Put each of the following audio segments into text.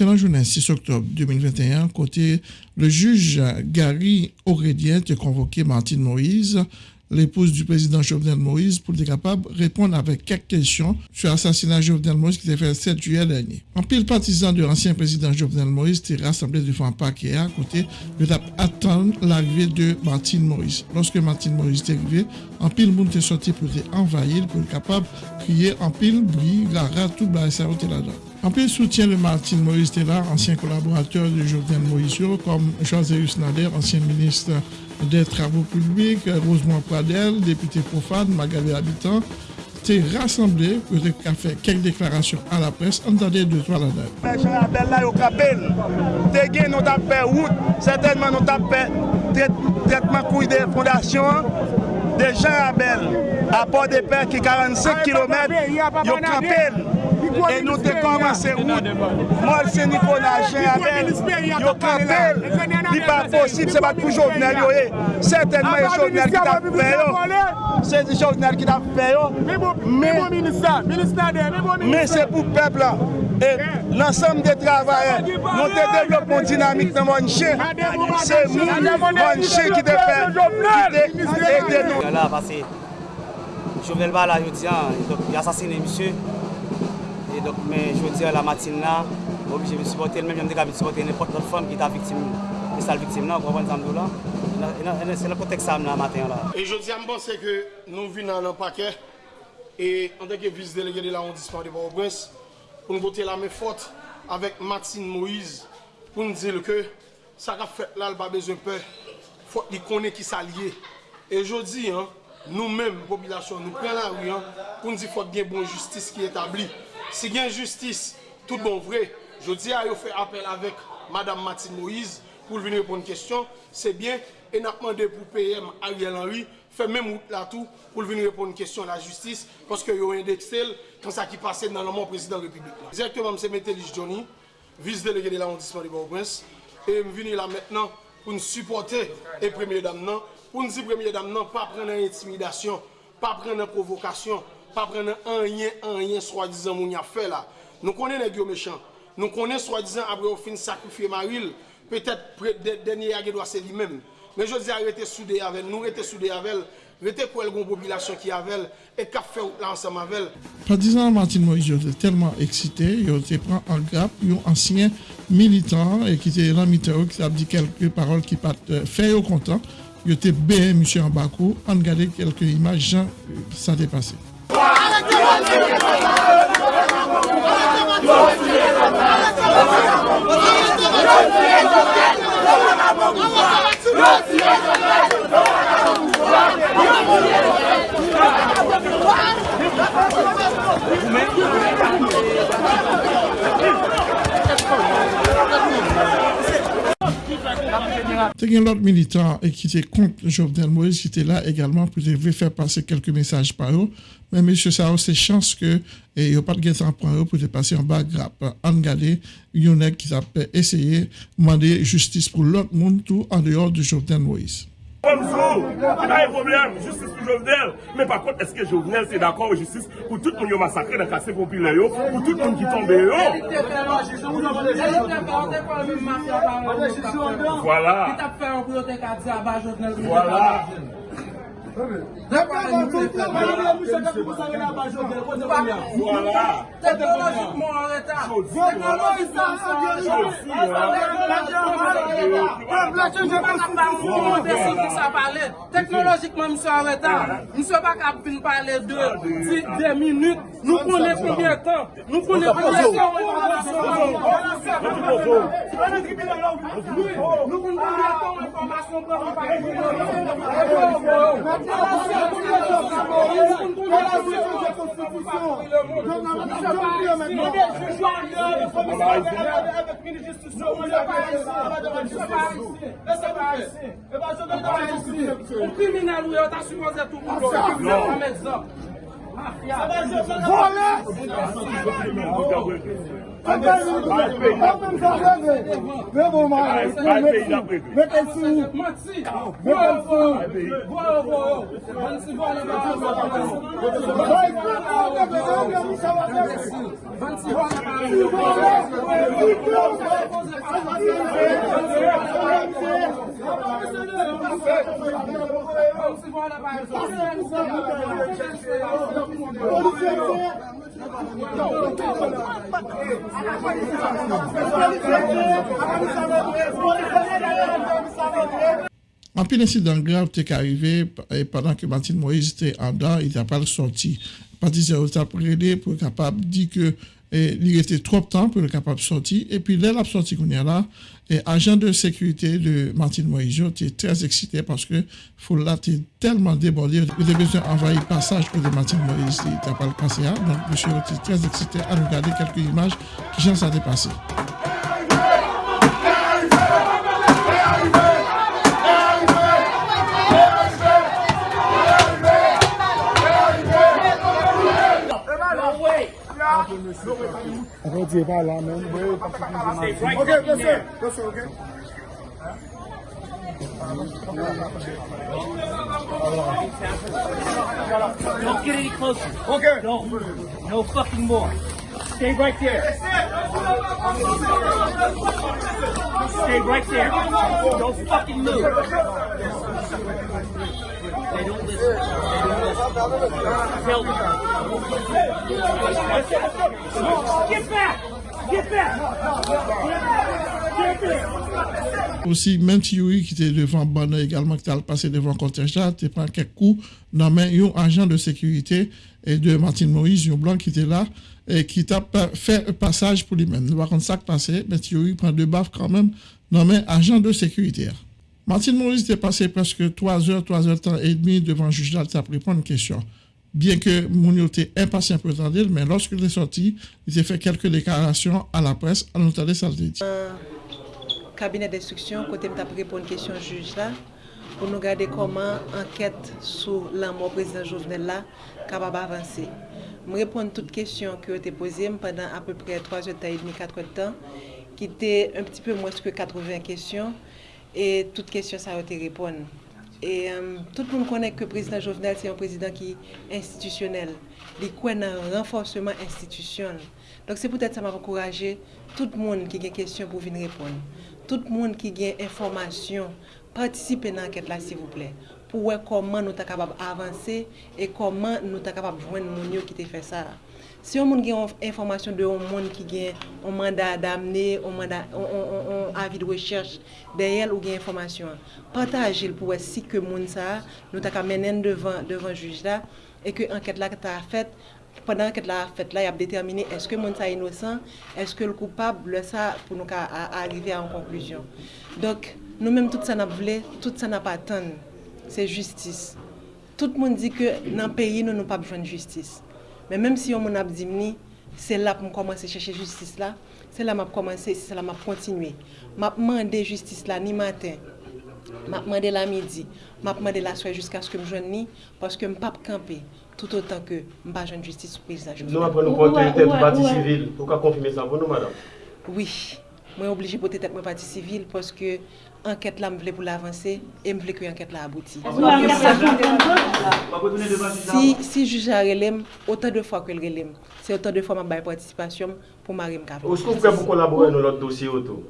La journée 6 octobre 2021, côté le juge Gary Aurélien a convoqué Martine Moïse, l'épouse du président Jovenel Moïse, pour être capable de répondre avec quelques questions sur l'assassinat de Jovenel Moïse qui s'est fait le 7 juillet dernier. En pile partisan de l'ancien président Jovenel Moïse était rassemblé devant un paquet à côté de attendre l'arrivée de Martine Moïse. Lorsque Martine Moïse est arrivée, en pile monde est sorti pour envahir, pour être capable de crier en pile, bruit, gara, tout le là-dedans. En plus, soutien de Martine Moïse Taylor, ancien collaborateur de Jovenel Moïse, comme José Nader, ancien ministre des Travaux publics, Rosemont Pradel, député profane, Magali Habitant, t'es rassemblé pour faire quelques déclarations à la presse. Entendez deux, trois là-dedans. Des fondations de Jean Abel à Port-de-Paix qui 45 km, au Capel. E nou te komanse wout, morsi Nikonajen abel, yo kapel, li pa posib se bat pou jovenel yo e. Sertenman yo jovenel ki ta tap feyo, se di jovenel ki ta tap feyo, men se pou pepla. E lansam de travaye, nou te devlopon dinamik nan moun manche, se moun moun manche ki te fe, ki te ede nou. Jovenel ba la yo diya, yasasine misye, E dok men, jwè di la matin nan, obje mi supporte, men jwè mi dek a mi supporte nèpot lot fòm ki ta viktim, ki sal viktim nan, konpon zamdou la. E se lè kotek sam nan matin la. E jwè di a mbonsè ke nou vi nan lè pakè, e an deke vis delege de la ondisman de Bourg-Brens, pou nou bote la mè fote avèk Martine Moïse, pou nou dil ke sa ka fèt la l'ba bezon pe, fote li konè ki sa liye. E jwè di, nou mèm, popilasyon, nou pren la ou, pou nou di fote gen bon justice ki etabli. Si gen justice, tout bon vre, jodi a yo fe apel avek Madame Matin Moïse pou vini repon kestyon, se bien, en apman de pou PM Ariel Henry, fe men mout la tou pou vini repon kestyon la justice, paske yo indeksel kan sa ki pase nan laman prezident republik la. Direktman mse Metelis Johnny, vis delege de l'arrondissement de Bourg-Prince, e m vini la maintenant pou n supporte non, e premier dam nan, pou n si premier dam nan pa pren an intimidasyon, pa pren an provokasyon, pa prenen an yen, an yen swa dizan moun ya fe la. Nou konen e gyo mechan. Nou konen swa dizan apre ou fin sakrifye maril, petet denye age dwa se li men. Men jodi a rete soude yavel, nou rete soude yavel, rete pou el goun popilasyon ki yavel, e kap fe ou lansan mavel. Pa dizan Martin Moïse yote telman eksite, yote pran an grap, yon ansyen militant, e ki te lan mitero, ki te ap di kelke parol ki pat fe yo kontan, yote be, monsye an bakou, an gade kelke imaj jan sa depase. C'est Thank you. Y a l'autre militant qui était contre Jovenel Moïse qui était là également pour faire passer quelques messages par eux. Mais monsieur ça c'est chance que n'y a pas de temps pour eux pour passer en bas grappe. En garder, il y en a qui a essayé de demander justice pour l'autre monde tout en dehors de Jovenel Moïse. Kom sou, ki ba yon problem, justice pou Jovenel. Men pa kont, eske Jovenel se d'akon wè justice pou tout moun yo masakre nan kase popile yo, pou tout moun ki tombe yo. Voilà. Voilà. Teknologikman an retan. Teknologikman an retan. Teknologikman an retan. Mse bak ap vin pale de 10 minute. Nou konen konbien tan. Nou konen konbien tan. Nou konen konbien tan. Ou kriminal ou yo, ta sumoze tout pou lò. Ou kriminal ou yo, ta sumoze tout pou lò. Vole! Apen sa reve! Revo man! Mekel sou! Mekel sou! Bay kon an debe! An gen mousa wadebe! Vole! Vole! Vole! En pile incident grave t'est arrivé et pendant que Martine Moïse était en dedans, il n'a pas sorti. Patricia a prêté pour être capable de dire que eh, il était trop de temps pour être capable de sortir. Et puis, dès la sortie qu'on est là, et agent de sécurité de Martine Moïse était très excité parce que Foula était tellement débordé. Il avait besoin d'envoyer passage pour de Martine Moïse. Il n'était pas le passé. hein. Donc, monsieur était très excité à regarder quelques images qui sont ça dépassé. Apo diye pa la men. Ok, plese. Plese, ok. Don't get any closer. Okay. Don't. No fucking more. Stay right there. Stay right there. Don't fucking move. They don't listen. Aussi, même si qui était devant Bonne également, qui était passé devant contingent, tu prends quelques coups dans main, un agent de sécurité et de Martine Moïse, un blanc qui était là, et qui t'a fait un passage pour lui-même. Par contre, ça passé, mais Yuri prend deux baffes quand même, dans main, agent de sécurité. Martine Maurice était passé presque 3 heures, 3 heures temps et demi devant le juge d'Alta pour répondre à une question. Bien que Mounio était impatient pour mais lorsqu'il est sorti, il a fait quelques déclarations à la presse, à l'entendre ça dit. cabinet d'instruction, côté m'a répondre question juge là, pour nous regarder comment enquête sur la mort président Jovenel là capable d'avancer. Je répondre toutes questions qui ont été posées pendant à peu près 3 heures et demie, 4 heures de temps, qui était un petit peu moins que 80 questions, et toutes questions ça a été répondre. Et euh, tout le monde connaît que le président Jovenel, c'est un président qui est institutionnel. Il croit un renforcement institutionnel. Donc c'est peut-être ça m'a encouragé tout le monde qui a des questions pour venir répondre. Tout le monde qui a des informations, participez dans l'enquête là, s'il vous plaît. Pour voir comment nous sommes capables d'avancer et comment nous sommes capables de joindre les gens qui ont fait ça. Si yon moun gen informasyon de yon moun ki gen yon mandat damne, yon avi de recherche, deyel ou gen informasyon, patajil pou wè si ke moun sa, nou ta ka menen devan, devan juj la, e ke anket la ki ta fèt, pendant que la fête là, il a déterminé est-ce que monde est innocent, est-ce que le coupable le ça pour nous à, à arriver à une conclusion. Donc nous-mêmes tout ça n'a voulu, tout ça n'a pas attendu, c'est justice. Tout le monde dit que dans le pays nous n'avons pas besoin de justice. Men menm si yon moun ap dim ni, se la pou m komanse chèche justice la, se la m ap komanse, se la m ap kontinue. M ap mande justice la ni maten, m ap mande la midi, m ap mande la soye jiska skè m jwen ni, paske m pap kampe. tout otan ke mba joun justice sou prezident Jovenel. Nou apre nou pou otorite pou pati sivil, pou ka konfime sa pou nou, madame? Oui, mwen oblige pou te tek mwen pati sivil, poske anket la m vle pou la avanse, e m vle ki anket la abouti. Si, si juja relem, otan de fwa ke l relem, se otan de fwa m bay participasyon pou m arem kapou. Ou skou pou pou kolabore nou lot dosye oto?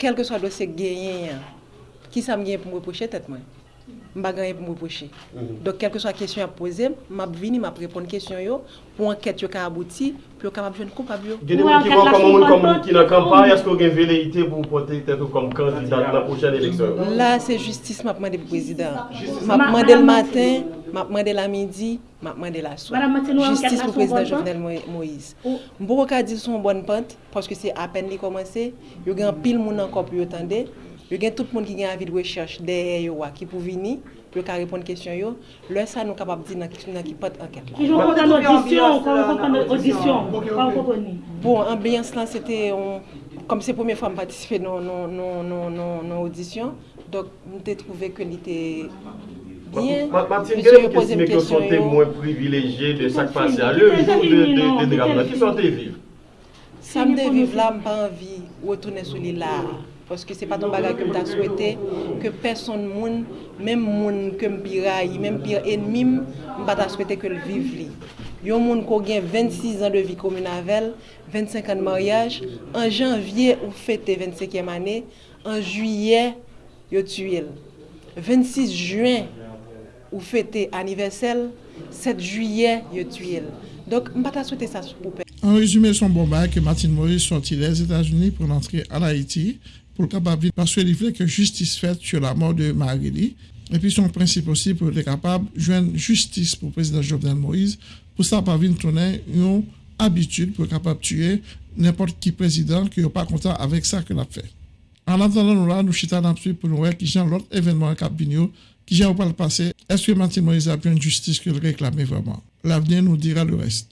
Kelke swa dosye genyen, ki sa m genyen pou m reproche tet mwen? Gagné, qui gagne pour me reprocher reprocher. Donc, quelle que soit la question à poser, je vais venir répondre à question yo, pour enquête yo ka abouti, pour capable de coupable. yo. Il y a des gens qui voient comme qui dans la campagne. Est-ce que vous avez une velléité pour porter tête comme candidat dans la prochaine élection? Là, c'est justice m'a demandé pour le président. M'a demandé le matin, m'a demandé la midi, m'a demandé la soirée. Justice pour le président Jovenel Mo- Moïse. Je ne peux pas dire son bonne pente parce que c'est à peine qu'il commencé. Il y a un pile monde encore pour attendre. Yo gen tout moun ki gen avi de wechech deye yo wa ki pou vini, pou yo ka repon kesyon yo, lè sa nou kapap di nan ki, ki pot anket la. Ki joun kontan audisyon, euh, kontan audisyon, kontan konponi. Bon, ambyans lan, sete, kom se pwemye fwa m patisife nan audisyon, dok m te trouve ke li te... Martine, gen yon kesime ki yon son temwen privileje de sak pase a le joun de drama, ki son te vive? Sam de vive la m pa anvi, ou etounen sou li la... Paske se pa ton bagay ke m ta souwete, ke person moun, menm moun ke m piray, menm pir enmim, m pa ta souwete ke l viv li. Yon moun ko gen 26 an de vi komunavel, 25 an de maryaj, an janvye ou fete 25e ane, an juye yo tuyel. 26 juen ou fete aniversel, 7 juye yo tuyel. Donk m pa ta souwete sa pou pe. En résumé, son bon bail que Martin Maurice sortit des États-Unis pour entrer en Haïti pour capable parce qu'il voulait que justice faite sur la mort de Marie Et puis son principe aussi pour être capable de joindre justice pour le président Jovenel Moïse pour ça pas venir tourner une habitude pour être capable de tuer n'importe qui président qui n'est pas content avec ça qu'il a fait. En attendant, nous là, nous chitons pour nous voir qui j'ai l'autre événement à qui j'ai pas le passé. Est-ce que Martin Moïse a bien une justice qu'il réclamait vraiment? L'avenir nous dira le reste.